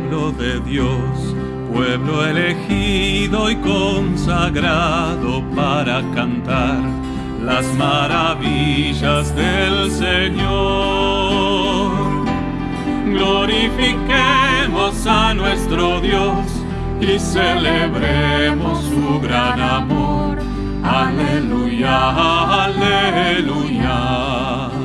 pueblo de Dios, pueblo elegido y consagrado para cantar las maravillas del Señor. Glorifiquemos a nuestro Dios y celebremos su gran amor. Aleluya, aleluya.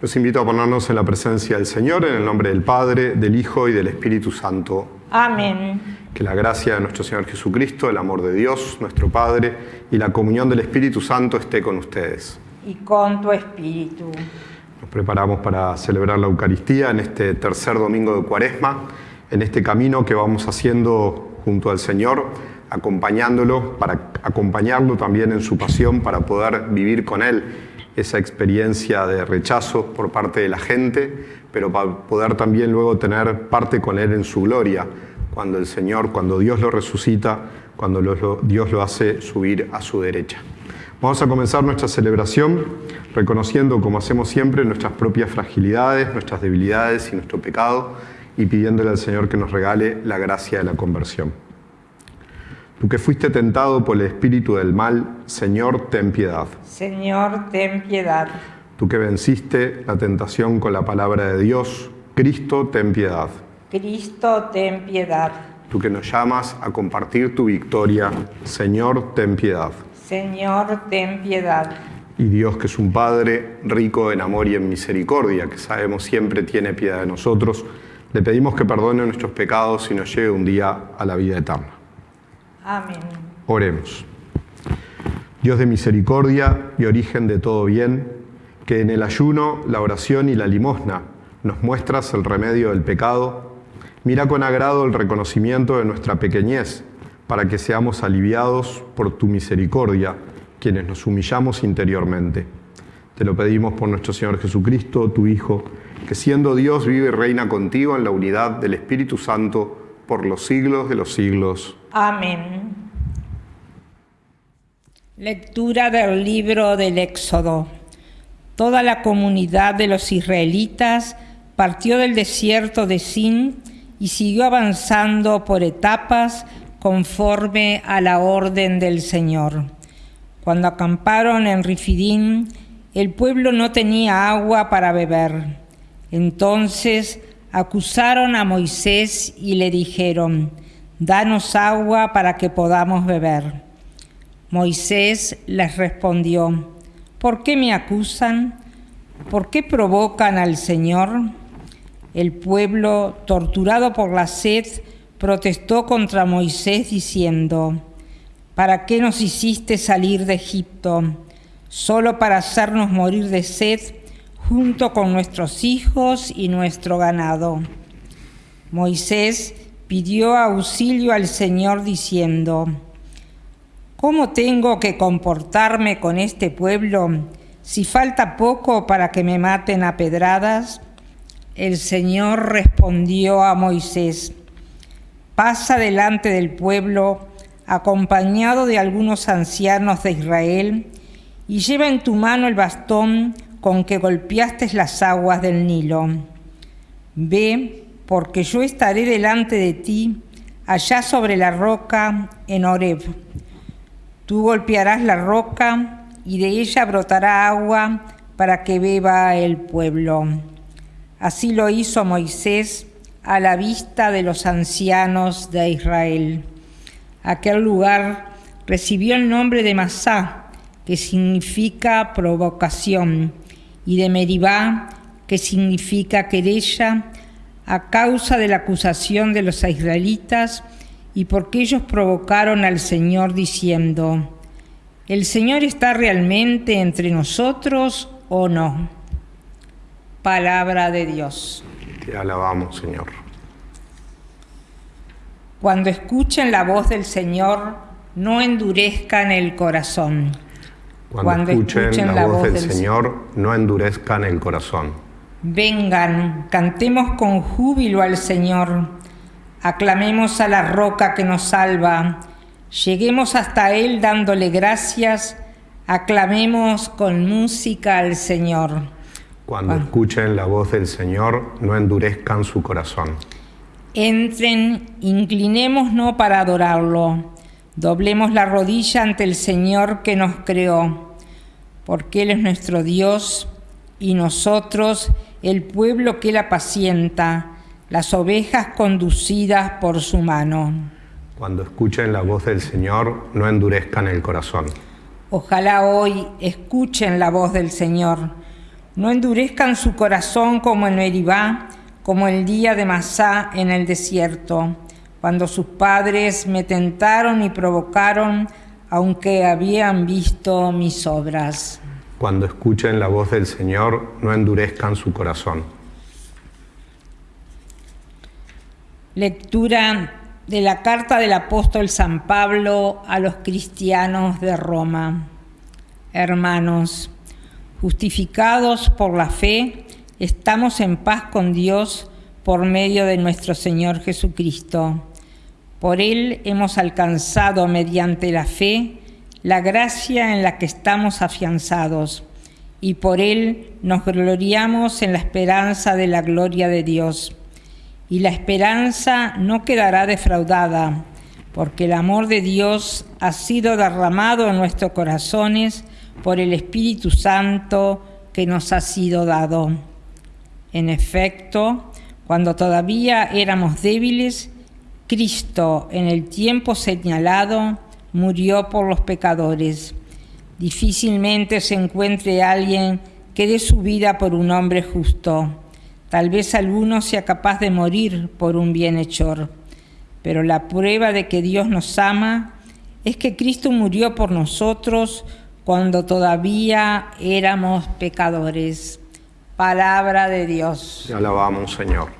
Los invito a ponernos en la presencia del Señor, en el nombre del Padre, del Hijo y del Espíritu Santo. Amén. Que la gracia de nuestro Señor Jesucristo, el amor de Dios, nuestro Padre, y la comunión del Espíritu Santo esté con ustedes. Y con tu espíritu. Nos preparamos para celebrar la Eucaristía en este tercer domingo de Cuaresma, en este camino que vamos haciendo junto al Señor, acompañándolo, para acompañarlo también en su pasión, para poder vivir con Él esa experiencia de rechazo por parte de la gente, pero para poder también luego tener parte con Él en su gloria, cuando el Señor, cuando Dios lo resucita, cuando Dios lo hace subir a su derecha. Vamos a comenzar nuestra celebración reconociendo, como hacemos siempre, nuestras propias fragilidades, nuestras debilidades y nuestro pecado, y pidiéndole al Señor que nos regale la gracia de la conversión. Tú que fuiste tentado por el espíritu del mal, Señor, ten piedad. Señor, ten piedad. Tú que venciste la tentación con la palabra de Dios, Cristo, ten piedad. Cristo, ten piedad. Tú que nos llamas a compartir tu victoria, Señor, ten piedad. Señor, ten piedad. Y Dios, que es un Padre rico en amor y en misericordia, que sabemos siempre tiene piedad de nosotros, le pedimos que perdone nuestros pecados y nos lleve un día a la vida eterna. Amén. Oremos. Dios de misericordia y origen de todo bien, que en el ayuno, la oración y la limosna nos muestras el remedio del pecado, mira con agrado el reconocimiento de nuestra pequeñez, para que seamos aliviados por tu misericordia, quienes nos humillamos interiormente. Te lo pedimos por nuestro Señor Jesucristo, tu Hijo, que siendo Dios vive y reina contigo en la unidad del Espíritu Santo por los siglos de los siglos. Amén. Lectura del libro del Éxodo. Toda la comunidad de los israelitas partió del desierto de Sin y siguió avanzando por etapas conforme a la orden del Señor. Cuando acamparon en Rifidín, el pueblo no tenía agua para beber. Entonces acusaron a Moisés y le dijeron, danos agua para que podamos beber. Moisés les respondió, ¿por qué me acusan? ¿Por qué provocan al Señor? El pueblo, torturado por la sed, protestó contra Moisés diciendo, ¿para qué nos hiciste salir de Egipto? ¿Solo para hacernos morir de sed junto con nuestros hijos y nuestro ganado? Moisés pidió auxilio al Señor diciendo, ¿cómo tengo que comportarme con este pueblo si falta poco para que me maten a pedradas? El Señor respondió a Moisés, pasa delante del pueblo acompañado de algunos ancianos de Israel y lleva en tu mano el bastón con que golpeaste las aguas del Nilo. Ve porque yo estaré delante de ti, allá sobre la roca en Horeb. Tú golpearás la roca y de ella brotará agua para que beba el pueblo. Así lo hizo Moisés a la vista de los ancianos de Israel. Aquel lugar recibió el nombre de Masá, que significa provocación, y de Meribá, que significa querella, a causa de la acusación de los israelitas y porque ellos provocaron al Señor diciendo, ¿el Señor está realmente entre nosotros o no? Palabra de Dios. Te alabamos, Señor. Cuando escuchen la voz del Señor, no endurezcan el corazón. Cuando, escuchen, la, voz, del, del Señor, no endurezcan el corazón. Vengan, cantemos con júbilo al Señor, aclamemos a la roca que nos salva, lleguemos hasta Él dándole gracias, aclamemos con música al Señor. Cuando escuchen la voz del Señor, no endurezcan su corazón. Entren, inclinémonos para adorarlo. Doblemos la rodilla ante el Señor que nos creó, porque Él es nuestro Dios y nosotros el pueblo que Él apacienta, las ovejas conducidas por su mano. Cuando escuchen la voz del Señor, no endurezcan el corazón. Ojalá hoy escuchen la voz del Señor. No endurezcan su corazón como en Meribá, como el día de Masá en el desierto, cuando sus padres me tentaron y provocaron, aunque habían visto mis obras. Cuando escuchen la voz del Señor, no endurezcan su corazón. Lectura de la carta del apóstol San Pablo a los cristianos de Roma. Hermanos, justificados por la fe, estamos en paz con Dios por medio de nuestro Señor Jesucristo. Por Él hemos alcanzado mediante la fe la gracia en la que estamos afianzados, y por Él nos gloriamos en la esperanza de la gloria de Dios. Y la esperanza no quedará defraudada, porque el amor de Dios ha sido derramado en nuestros corazones por el Espíritu Santo que nos ha sido dado. En efecto, cuando todavía éramos débiles, Cristo en el tiempo señalado murió por los pecadores. Difícilmente se encuentre alguien que dé su vida por un hombre justo. Tal vez alguno sea capaz de morir por un bienhechor. Pero la prueba de que Dios nos ama es que Cristo murió por nosotros cuando todavía éramos pecadores. Palabra de Dios. Te alabamos, Señor.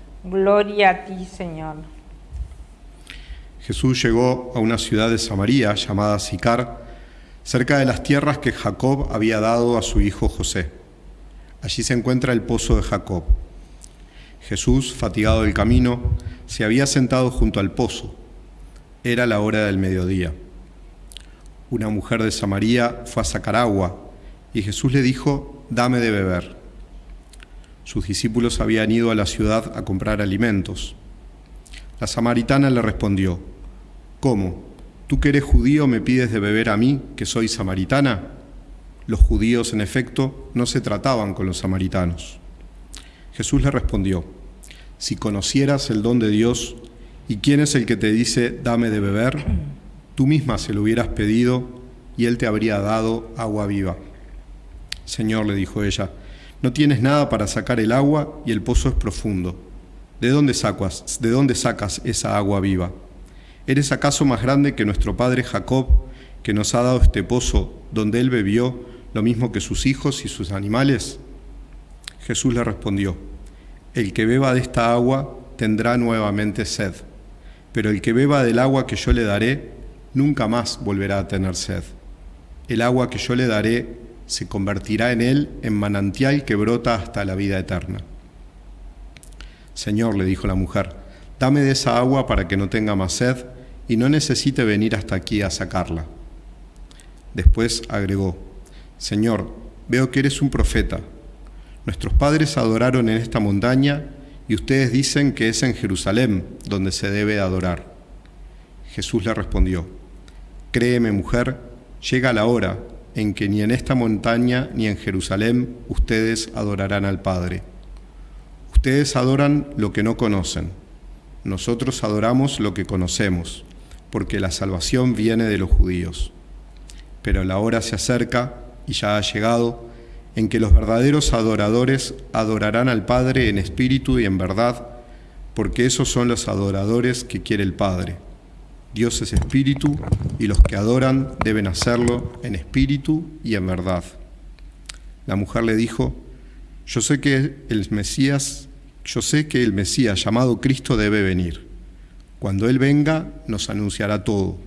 Gloria a ti, Señor. Jesús llegó a una ciudad de Samaria llamada Sicar, cerca de las tierras que Jacob había dado a su hijo José. Allí se encuentra el pozo de Jacob. Jesús, fatigado del camino, se había sentado junto al pozo. Era la hora del mediodía una mujer de Samaría fue a sacar agua y Jesús le dijo, dame de beber. Sus discípulos habían ido a la ciudad a comprar alimentos. La samaritana le respondió, ¿cómo? ¿Tú que eres judío me pides de beber a mí, que soy samaritana? Los judíos, en efecto, no se trataban con los samaritanos. Jesús le respondió, si conocieras el don de Dios y quién es el que te dice, dame de beber, tú misma se lo hubieras pedido y él te habría dado agua viva. Señor, le dijo ella, no tienes nada para sacar el agua y el pozo es profundo. ¿De dónde sacas, de dónde sacas esa agua viva? ¿Eres acaso más grande que nuestro padre Jacob, que nos ha dado este pozo donde él bebió lo mismo que sus hijos y sus animales? Jesús le respondió, el que beba de esta agua tendrá nuevamente sed, pero el que beba del agua que yo le daré nunca más volverá a tener sed. El agua que yo le daré se convertirá en él en manantial que brota hasta la vida eterna. Señor, le dijo la mujer, dame de esa agua para que no tenga más sed y no necesite venir hasta aquí a sacarla. Después agregó, Señor, veo que eres un profeta. Nuestros padres adoraron en esta montaña y ustedes dicen que es en Jerusalén donde se debe adorar. Jesús le respondió, Créeme, mujer, llega la hora en que ni en esta montaña ni en Jerusalén ustedes adorarán al Padre. Ustedes adoran lo que no conocen, nosotros adoramos lo que conocemos, porque la salvación viene de los judíos. Pero la hora se acerca, y ya ha llegado, en que los verdaderos adoradores adorarán al Padre en espíritu y en verdad, porque esos son los adoradores que quiere el Padre. Dios es espíritu y los que adoran deben hacerlo en espíritu y en verdad. La mujer le dijo, yo sé que el Mesías, yo sé que el Mesías llamado Cristo debe venir. Cuando Él venga, nos anunciará todo.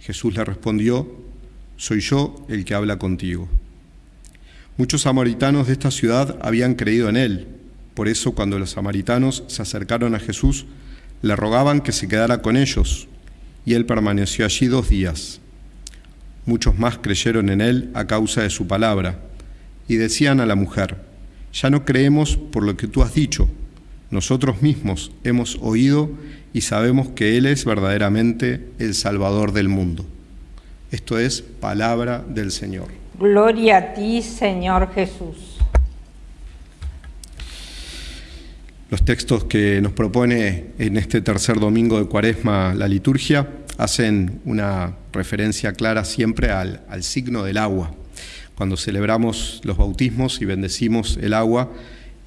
Jesús le respondió, soy yo el que habla contigo. Muchos samaritanos de esta ciudad habían creído en Él. Por eso cuando los samaritanos se acercaron a Jesús, le rogaban que se quedara con ellos, y Él permaneció allí dos días. Muchos más creyeron en Él a causa de su palabra, y decían a la mujer, ya no creemos por lo que tú has dicho. Nosotros mismos hemos oído y sabemos que Él es verdaderamente el Salvador del mundo. Esto es palabra del Señor. Gloria a ti, Señor Jesús. Los textos que nos propone en este tercer domingo de Cuaresma la liturgia hacen una referencia clara siempre al, al signo del agua. Cuando celebramos los bautismos y bendecimos el agua,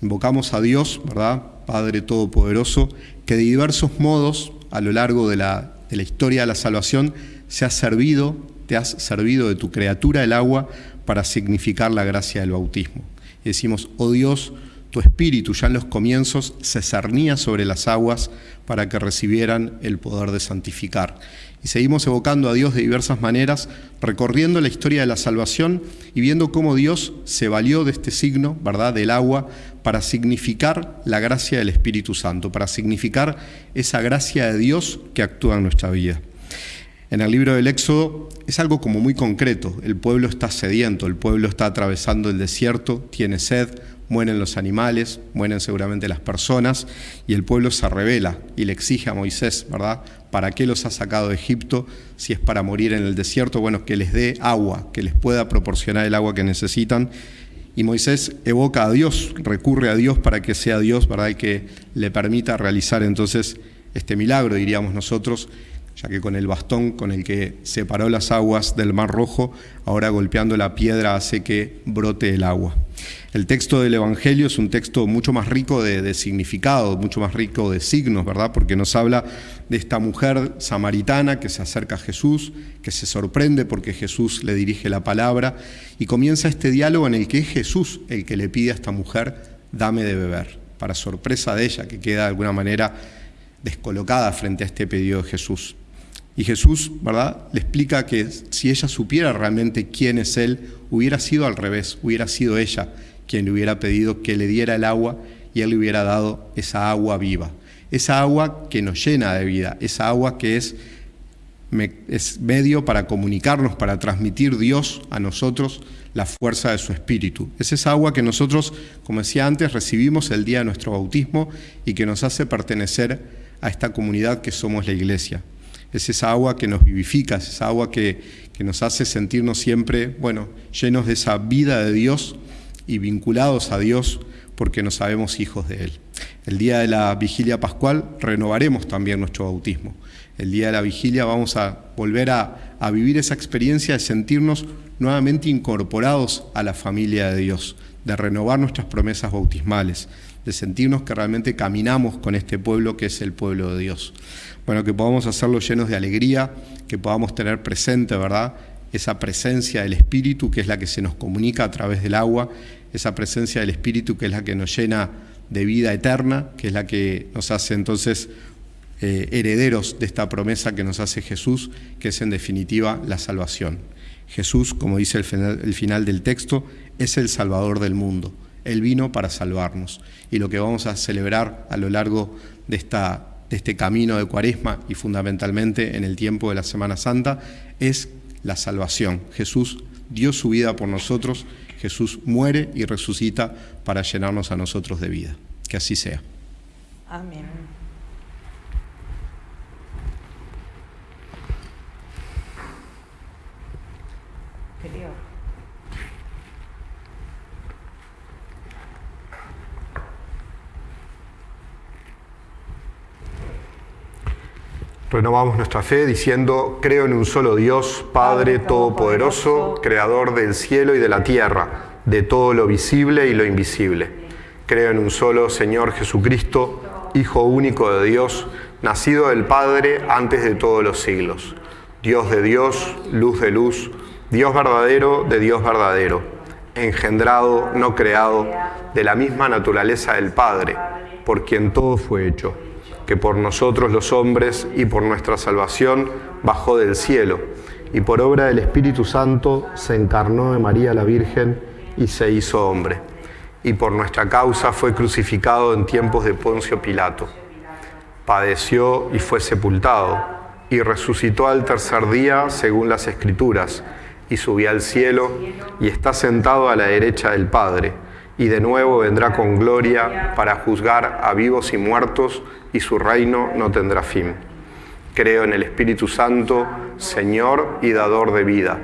invocamos a Dios, ¿verdad? Padre Todopoderoso, que de diversos modos a lo largo de la, de la historia de la salvación se ha servido, te has servido de tu criatura el agua para significar la gracia del bautismo. Y decimos, oh Dios, tu espíritu ya en los comienzos se cernía sobre las aguas para que recibieran el poder de santificar. Y seguimos evocando a Dios de diversas maneras, recorriendo la historia de la salvación y viendo cómo Dios se valió de este signo, ¿verdad?, del agua, para significar la gracia del Espíritu Santo, para significar esa gracia de Dios que actúa en nuestra vida. En el libro del Éxodo es algo como muy concreto. El pueblo está sediento, el pueblo está atravesando el desierto, tiene sed, mueren los animales, mueren seguramente las personas, y el pueblo se revela y le exige a Moisés, ¿verdad? ¿Para qué los ha sacado de Egipto si es para morir en el desierto? Bueno, que les dé agua, que les pueda proporcionar el agua que necesitan. Y Moisés evoca a Dios, recurre a Dios para que sea Dios, ¿verdad? Y que le permita realizar entonces este milagro, diríamos nosotros, ya que con el bastón con el que separó las aguas del Mar Rojo, ahora golpeando la piedra hace que brote el agua. El texto del Evangelio es un texto mucho más rico de, significado, mucho más rico de signos, ¿verdad? Porque nos habla de esta mujer samaritana que se acerca a Jesús, que se sorprende porque Jesús le dirige la palabra y comienza este diálogo en el que es Jesús el que le pide a esta mujer, dame de beber, para sorpresa de ella, que queda de alguna manera descolocada frente a este pedido de Jesús. Y Jesús, ¿verdad?, le explica que si ella supiera realmente quién es Él, hubiera sido al revés, hubiera sido ella quien le hubiera pedido que le diera el agua y Él le hubiera dado esa agua viva, esa agua que nos llena de vida, esa agua que es, es medio para comunicarnos, para transmitir Dios a nosotros la fuerza de su espíritu. Es esa agua que nosotros, como decía antes, recibimos el día de nuestro bautismo y que nos hace pertenecer a esta comunidad que somos la iglesia es esa agua que nos vivifica, es esa agua que, que nos hace sentirnos siempre, bueno, llenos de esa vida de Dios y vinculados a Dios porque nos sabemos hijos de Él. El día de la vigilia pascual renovaremos también nuestro bautismo. El día de la vigilia vamos a volver a, a, vivir esa experiencia de sentirnos nuevamente incorporados a la familia de Dios, de renovar nuestras promesas bautismales, de sentirnos que realmente caminamos con este pueblo que es el pueblo de Dios bueno, que podamos hacerlo llenos de alegría, que podamos tener presente, ¿verdad? Esa presencia del Espíritu que es la que se nos comunica a través del agua, esa presencia del Espíritu que es la que nos llena de vida eterna, que es la que nos hace entonces eh, herederos de esta promesa que nos hace Jesús, que es en definitiva la salvación. Jesús, como dice el final, el final del texto, es el Salvador del mundo. Él vino para salvarnos. Y lo que vamos a celebrar a lo largo de esta de este camino de cuaresma y fundamentalmente en el tiempo de la Semana Santa es la salvación. Jesús dio su vida por nosotros, Jesús muere y resucita para llenarnos a nosotros de vida. Que así sea. Amén. Renovamos nuestra fe diciendo, creo en un solo Dios, Padre Todopoderoso, Creador del cielo y de la tierra, de todo lo visible y lo invisible. Creo en un solo Señor Jesucristo, Hijo único de Dios, nacido del Padre antes de todos los siglos. Dios de Dios, luz de luz, Dios verdadero de Dios verdadero, engendrado, no creado, de la misma naturaleza del Padre, por quien todo fue hecho que por nosotros los hombres y por nuestra salvación bajó del cielo, y por obra del Espíritu Santo se encarnó de María la Virgen y se hizo hombre, y por nuestra causa fue crucificado en tiempos de Poncio Pilato. Padeció y fue sepultado, y resucitó al tercer día según las Escrituras, y subió al cielo, y está sentado a la derecha del Padre, y de nuevo vendrá con gloria para juzgar a vivos y muertos, y su reino no tendrá fin. Creo en el Espíritu Santo, Señor y dador de vida,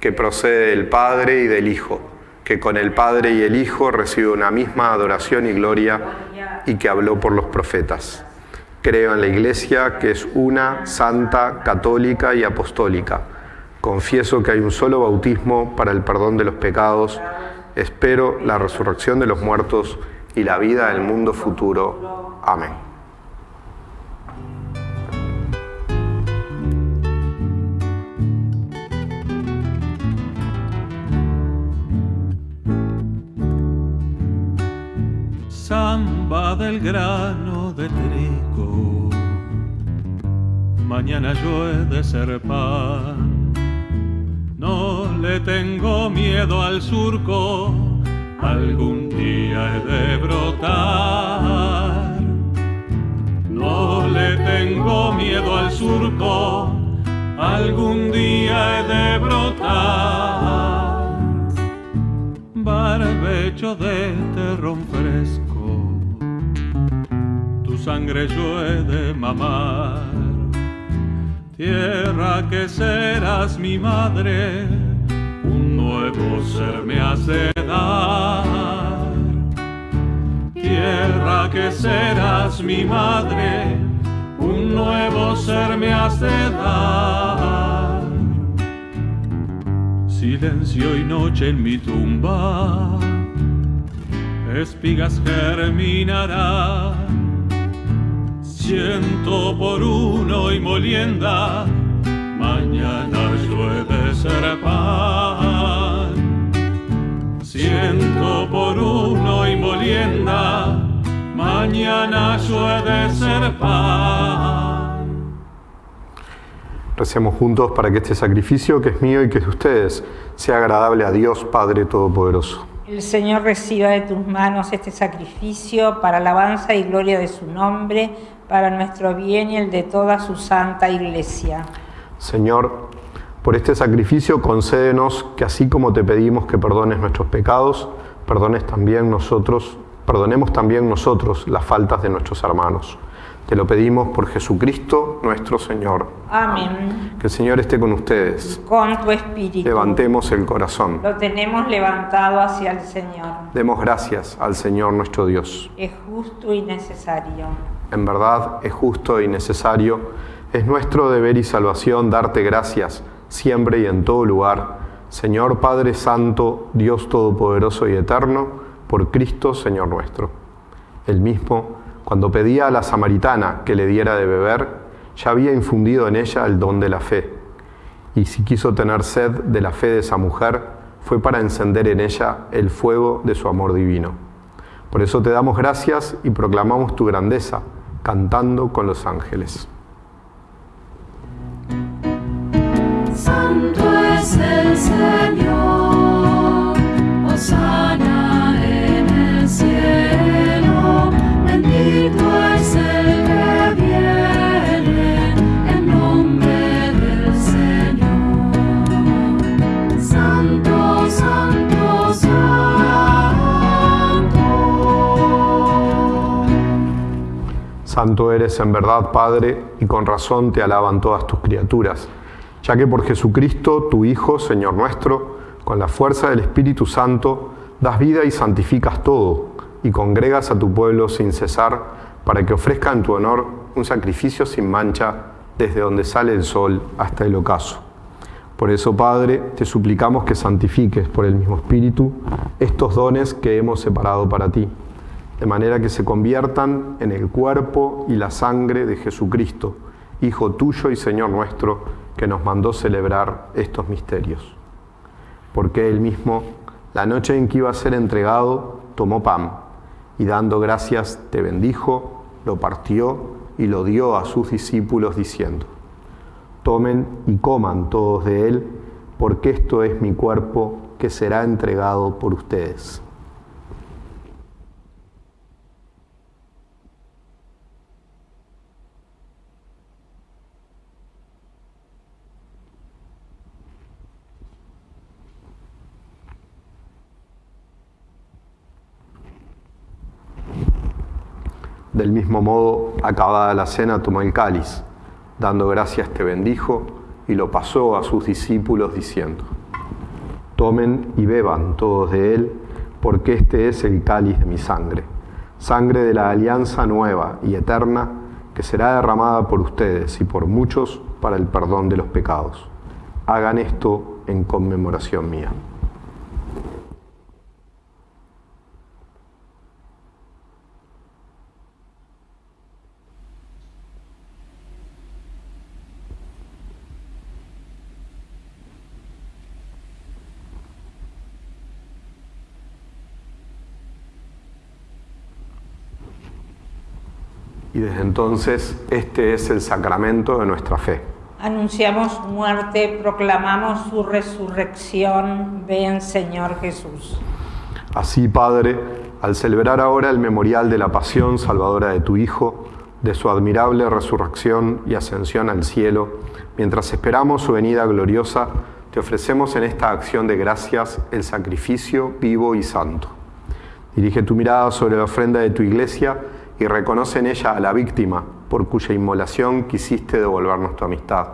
que procede del Padre y del Hijo, que con el Padre y el Hijo recibe una misma adoración y gloria y que habló por los profetas. Creo en la Iglesia, que es una, santa, católica y apostólica. Confieso que hay un solo bautismo para el perdón de los pecados. Espero la resurrección de los muertos y la vida del mundo futuro. Amén. samba del grano de trigo. Mañana yo he de ser pan. No le tengo miedo al surco, algún día he de brotar. No le tengo miedo al surco, algún día he de brotar. Barbecho de terrón fresco sangre yo he de mamar. Tierra que serás mi madre, un nuevo ser me hace dar. Tierra que serás mi madre, un nuevo ser me hace dar. Silencio y noche en mi tumba, espigas germinarán Siento por uno y molienda, mañana de ser pan. Siento por uno y molienda, mañana de ser pan. Recemos juntos para que este sacrificio que es mío y que es de ustedes sea agradable a Dios Padre Todopoderoso. El Señor reciba de tus manos este sacrificio para alabanza y gloria de su nombre para nuestro bien y el de toda su santa iglesia. Señor, por este sacrificio concédenos que así como te pedimos que perdones nuestros pecados, perdones también nosotros, perdonemos también nosotros las faltas de nuestros hermanos. Te lo pedimos por Jesucristo nuestro Señor. Amén. Que el Señor esté con ustedes. Con tu espíritu. Levantemos el corazón. Lo tenemos levantado hacia el Señor. Demos gracias al Señor nuestro Dios. Es justo y necesario en verdad es justo y necesario, es nuestro deber y salvación darte gracias siempre y en todo lugar, Señor Padre Santo, Dios Todopoderoso y Eterno, por Cristo Señor nuestro. El mismo, cuando pedía a la samaritana que le diera de beber, ya había infundido en ella el don de la fe. Y si quiso tener sed de la fe de esa mujer, fue para encender en ella el fuego de su amor divino. Por eso te damos gracias y proclamamos tu grandeza cantando con los ángeles. Santo es el Señor, Santo eres en verdad, Padre, y con razón te alaban todas tus criaturas, ya que por Jesucristo, tu Hijo, Señor nuestro, con la fuerza del Espíritu Santo, das vida y santificas todo, y congregas a tu pueblo sin cesar, para que ofrezca en tu honor un sacrificio sin mancha, desde donde sale el sol hasta el ocaso. Por eso, Padre, te suplicamos que santifiques por el mismo Espíritu estos dones que hemos separado para ti, de manera que se conviertan en el cuerpo y la sangre de Jesucristo, Hijo tuyo y Señor nuestro, que nos mandó celebrar estos misterios. Porque Él mismo, la noche en que iba a ser entregado, tomó pan y dando gracias te bendijo, lo partió y lo dio a sus discípulos diciendo, tomen y coman todos de él, porque esto es mi cuerpo que será entregado por ustedes. Del mismo modo, acabada la cena, tomó el cáliz, dando gracias te bendijo y lo pasó a sus discípulos diciendo, tomen y beban todos de él, porque este es el cáliz de mi sangre, sangre de la alianza nueva y eterna que será derramada por ustedes y por muchos para el perdón de los pecados. Hagan esto en conmemoración mía. Entonces este es el sacramento de nuestra fe. Anunciamos su muerte, proclamamos su resurrección. Ven, Señor Jesús. Así, Padre, al celebrar ahora el memorial de la pasión salvadora de tu Hijo, de su admirable resurrección y ascensión al cielo, mientras esperamos su venida gloriosa, te ofrecemos en esta acción de gracias el sacrificio vivo y santo. Dirige tu mirada sobre la ofrenda de tu iglesia y reconoce en ella a la víctima por cuya inmolación quisiste devolvernos tu amistad,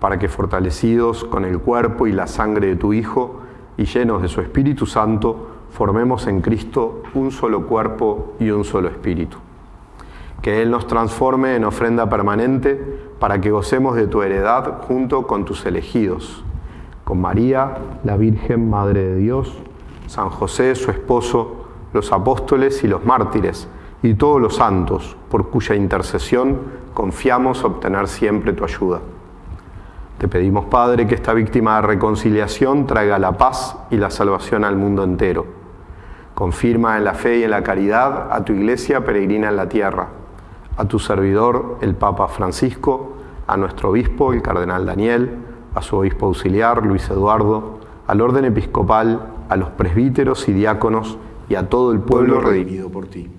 para que fortalecidos con el cuerpo y la sangre de tu Hijo y llenos de su Espíritu Santo, formemos en Cristo un solo cuerpo y un solo espíritu. Que Él nos transforme en ofrenda permanente para que gocemos de tu heredad junto con tus elegidos, con María, la Virgen Madre de Dios, San José, su esposo, los apóstoles y los mártires, y todos los santos, por cuya intercesión confiamos obtener siempre tu ayuda. Te pedimos, Padre, que esta víctima de reconciliación traiga la paz y la salvación al mundo entero. Confirma en la fe y en la caridad a tu iglesia peregrina en la tierra, a tu servidor, el Papa Francisco, a nuestro obispo, el Cardenal Daniel, a su obispo auxiliar, Luis Eduardo, al orden episcopal, a los presbíteros y diáconos y a todo el pueblo redimido por ti.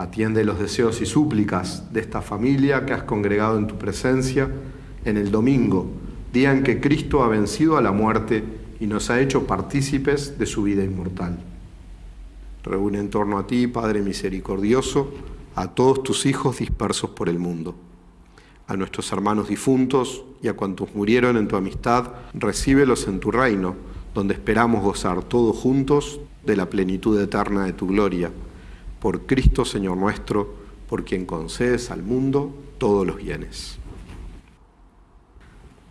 Atiende los deseos y súplicas de esta familia que has congregado en tu presencia en el domingo, día en que Cristo ha vencido a la muerte y nos ha hecho partícipes de su vida inmortal. Reúne en torno a ti, Padre misericordioso, a todos tus hijos dispersos por el mundo. A nuestros hermanos difuntos y a cuantos murieron en tu amistad, recíbelos en tu reino, donde esperamos gozar todos juntos de la plenitud eterna de tu gloria por Cristo Señor nuestro, por quien concedes al mundo todos los bienes.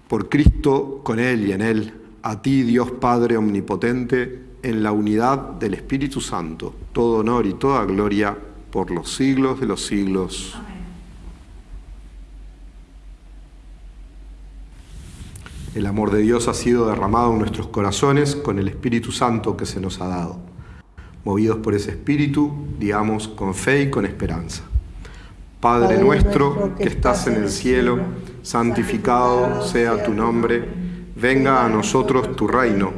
Por Cristo, con Él y en Él, a ti Dios Padre Omnipotente, en la unidad del Espíritu Santo, todo honor y toda gloria por los siglos de los siglos. El amor de Dios ha sido derramado en nuestros corazones con el Espíritu Santo que se nos ha dado movidos por ese espíritu, digamos con fe y con esperanza. Padre nuestro que estás en el cielo, santificado sea tu nombre, venga a nosotros tu reino,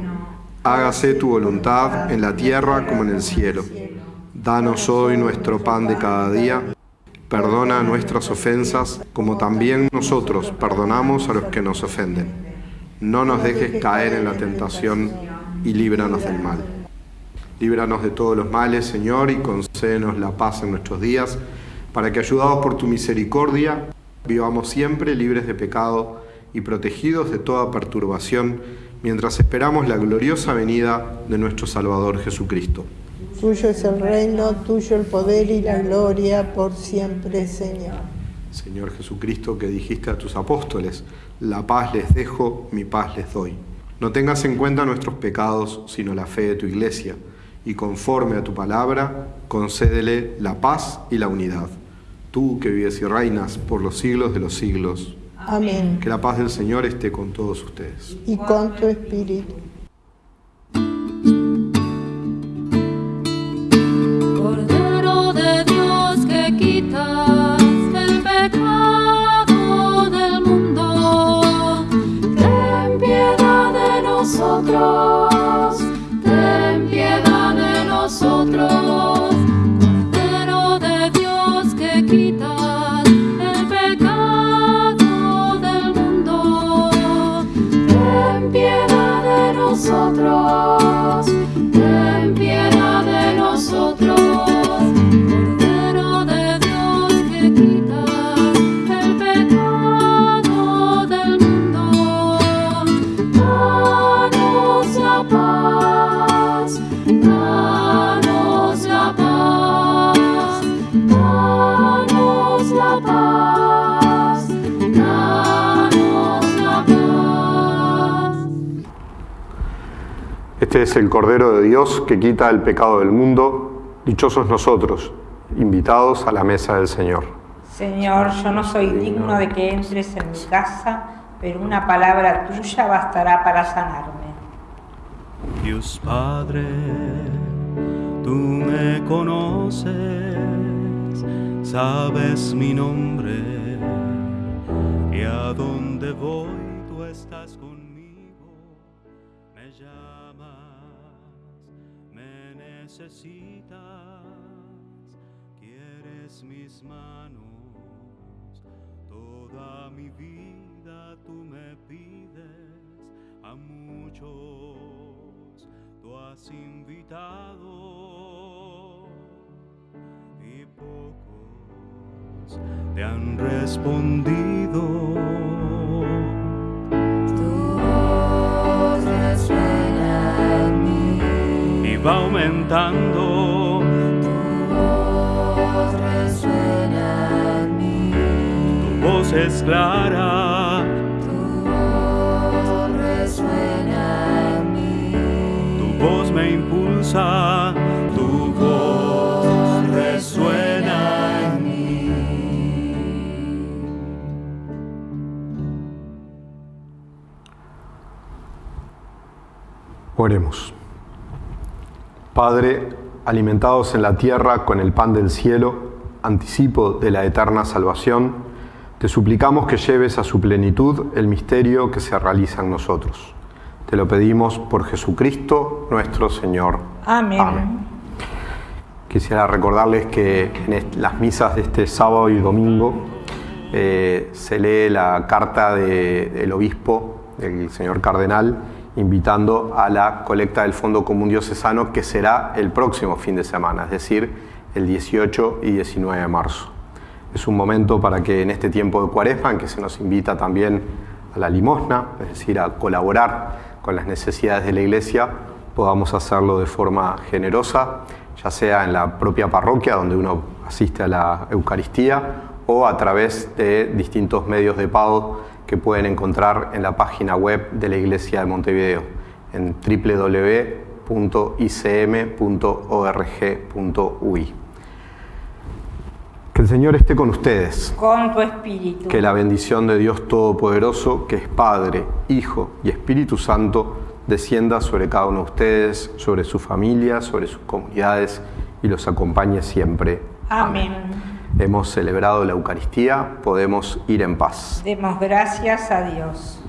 hágase tu voluntad en la tierra como en el cielo. Danos hoy nuestro pan de cada día, perdona nuestras ofensas como también nosotros perdonamos a los que nos ofenden. No nos dejes caer en la tentación y líbranos del mal. Líbranos de todos los males, Señor, y concédenos la paz en nuestros días, para que, ayudados por tu misericordia, vivamos siempre libres de pecado y protegidos de toda perturbación, mientras esperamos la gloriosa venida de nuestro Salvador Jesucristo. Tuyo es el reino, tuyo el poder y la gloria por siempre, Señor. Señor Jesucristo, que dijiste a tus apóstoles, la paz les dejo, mi paz les doy. No tengas en cuenta nuestros pecados, sino la fe de tu iglesia, y conforme a tu palabra, concédele la paz y la unidad. Tú que vives y reinas por los siglos de los siglos, Amén. que la paz del Señor esté con todos ustedes. Y con tu espíritu. Este es el Cordero de Dios que quita el pecado del mundo. Dichosos nosotros, invitados a la mesa del Señor. Señor, yo no soy digno de que entres en mi casa, pero una palabra tuya bastará para sanarme. Dios Padre, tú me conoces, sabes mi nombre y a dónde voy tú estás necesitas, quieres mis manos, toda mi vida tú me pides a muchos tú has invitado y pocos te han respondido. Va aumentando. Tu voz resuena en mí, tu voz es clara, tu voz resuena en mí, tu voz me impulsa, tu voz resuena en mí. Oremos. Padre, alimentados en la tierra con el pan del cielo, anticipo de la eterna salvación, te suplicamos que lleves a su plenitud el misterio que se realiza en nosotros. Te lo pedimos por Jesucristo nuestro Señor. Amén. Quisiera recordarles que en las misas de este sábado y domingo eh, se lee la carta de- del obispo, del señor cardenal, invitando a la colecta del Fondo Común Diocesano que será el próximo fin de semana, es decir, el 18 y 19 de marzo. Es un momento para que en este tiempo de cuaresma, en que se nos invita también a la limosna, es decir, a colaborar con las necesidades de la iglesia, podamos hacerlo de forma generosa, ya sea en la propia parroquia donde uno asiste a la Eucaristía o a través de distintos medios de pago que pueden encontrar en la página web de la Iglesia de Montevideo en www.icm.org.ui. Que el Señor esté con ustedes. Con tu espíritu. Que la bendición de Dios Todopoderoso, que es Padre, Hijo y Espíritu Santo, descienda sobre cada uno de ustedes, sobre su familia, sobre sus comunidades y los acompañe siempre. Amén. Hemos celebrado la Eucaristía, podemos ir en paz. Demos gracias a Dios.